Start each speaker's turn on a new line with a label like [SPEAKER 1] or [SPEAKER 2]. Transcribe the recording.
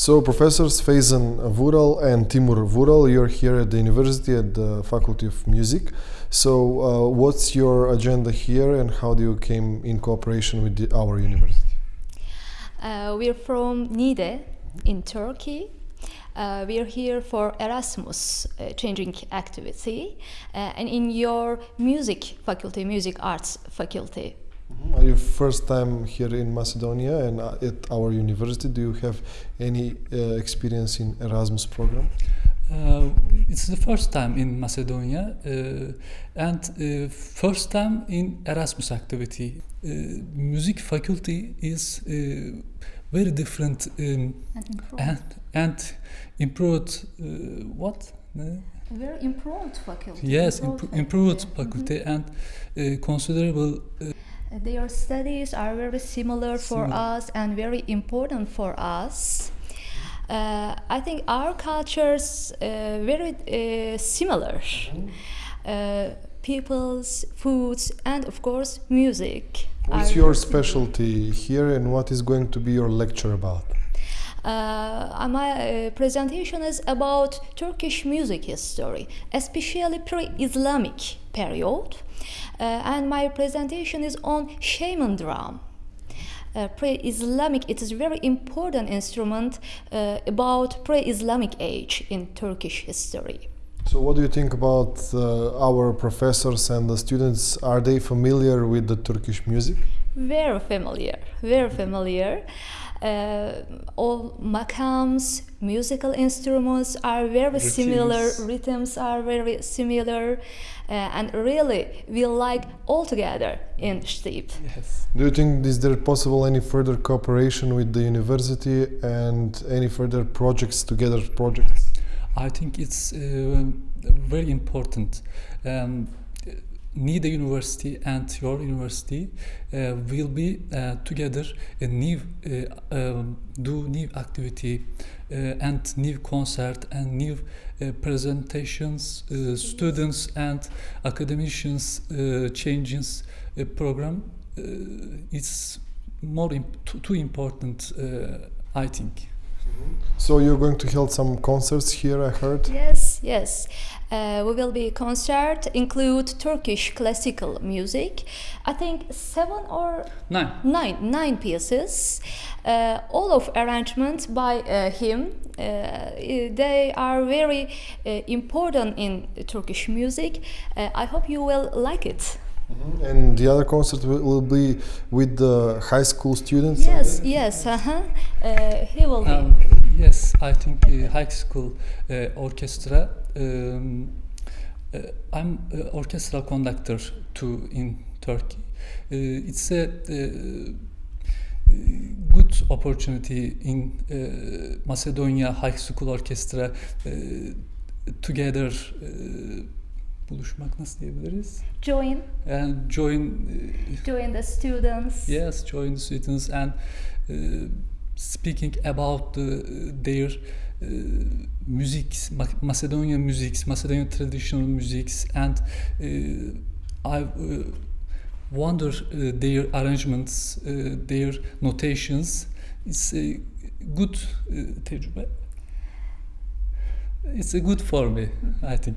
[SPEAKER 1] So, professors Faison Vural and Timur Vural, you're here at the university at the Faculty of Music. So, uh, what's your agenda here, and how do you came in cooperation with the, our university?
[SPEAKER 2] Uh, we're from Niğde in Turkey. Uh, we're here for Erasmus uh, changing activity uh, and in your music faculty, music arts faculty.
[SPEAKER 1] Are you first time here in Macedonia and uh, at our university? Do you have any uh, experience in Erasmus program?
[SPEAKER 3] Uh, it's the first time in Macedonia uh, and uh, first time in Erasmus activity. Uh, music faculty is uh, very different um,
[SPEAKER 2] And improved.
[SPEAKER 3] and, and improved uh, what?
[SPEAKER 2] Very improved faculty.
[SPEAKER 3] yes, impro- improved
[SPEAKER 2] Mhm.
[SPEAKER 3] faculty and uh, considerable uh,
[SPEAKER 2] Their studies are very similar for
[SPEAKER 3] Similar.
[SPEAKER 2] us and very important for us. Uh, I think our cultures uh, very uh, similar. Uh, people's foods and of course music.
[SPEAKER 1] What's your specialty here, and what is going to be your lecture about?
[SPEAKER 2] Uh, my uh, presentation is about Turkish music history, especially pre-Islamic period, uh, and my presentation is on shaman drum. Uh, pre-Islamic, it is a very important instrument uh, about pre-Islamic age in Turkish history.
[SPEAKER 1] So, what do you think about uh, our professors and the students? Are they familiar with the Turkish music?
[SPEAKER 2] Very familiar, very familiar. Uh, all makams, musical instruments are very similar,
[SPEAKER 3] Rhythms.
[SPEAKER 2] rhythms are very similar, uh, and really we like all together in Stip.
[SPEAKER 3] yes.
[SPEAKER 1] Do you think is there possible any further cooperation with the university and any further projects together projects?
[SPEAKER 3] I think it's uh, very important. Um, Niğde University and your university uh, will be uh, together a new uh, um, do new activity uh, and new concert and new uh, presentations students and academicians changes program. It's more imp- too, important I think
[SPEAKER 1] So, you're going to hold some concerts here, I heard.
[SPEAKER 2] Yes, yes. Uh, we will be concert include Turkish classical music. I think seven or
[SPEAKER 3] nine
[SPEAKER 2] nine nine pieces uh, all of arrangements by uh, him uh, they are very uh, important in Turkish music uh, I hope you will like it
[SPEAKER 1] And the other concert will, will be with the high school students?
[SPEAKER 2] yes yes uh-huh. uh, he will be
[SPEAKER 3] Um, yes, I think uh, high school uh, orchestra. Um, uh, I'm uh, orchestral conductor too in Turkey. Uh, it's a uh, good opportunity in uh, Macedonia High School Orchestra uh, together uh, buluşmak nasıl diyebiliriz?
[SPEAKER 2] join
[SPEAKER 3] And join uh,
[SPEAKER 2] join the students
[SPEAKER 3] Yes, join the students and uh, speaking about the, their uh, music, Ma- Macedonian musics, Macedonian traditional musics, and uh, I uh, wonder uh, their arrangements, uh, their notations. It's a good uh, tecrübe. It's a good for me, I think.